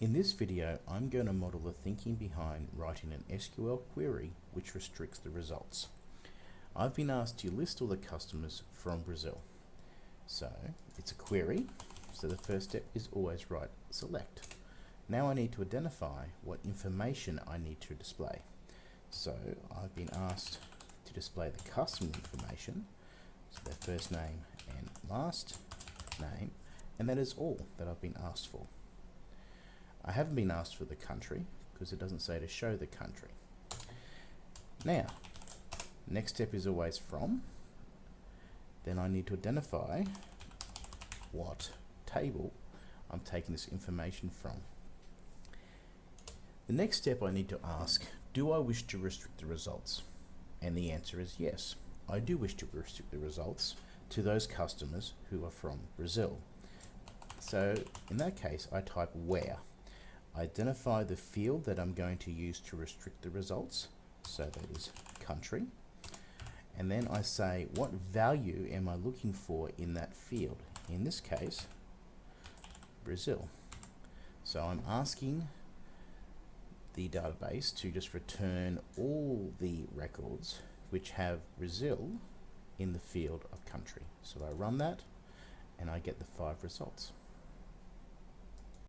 In this video, I'm going to model the thinking behind writing an SQL query which restricts the results. I've been asked to list all the customers from Brazil. So it's a query, so the first step is always write select. Now I need to identify what information I need to display. So I've been asked to display the customer information, so their first name and last name, and that is all that I've been asked for. I haven't been asked for the country because it doesn't say to show the country. Now, next step is always from. Then I need to identify what table I'm taking this information from. The next step I need to ask, do I wish to restrict the results? And the answer is yes. I do wish to restrict the results to those customers who are from Brazil. So in that case, I type where identify the field that I'm going to use to restrict the results. So that is country. And then I say, what value am I looking for in that field? In this case, Brazil. So I'm asking the database to just return all the records which have Brazil in the field of country. So I run that and I get the five results.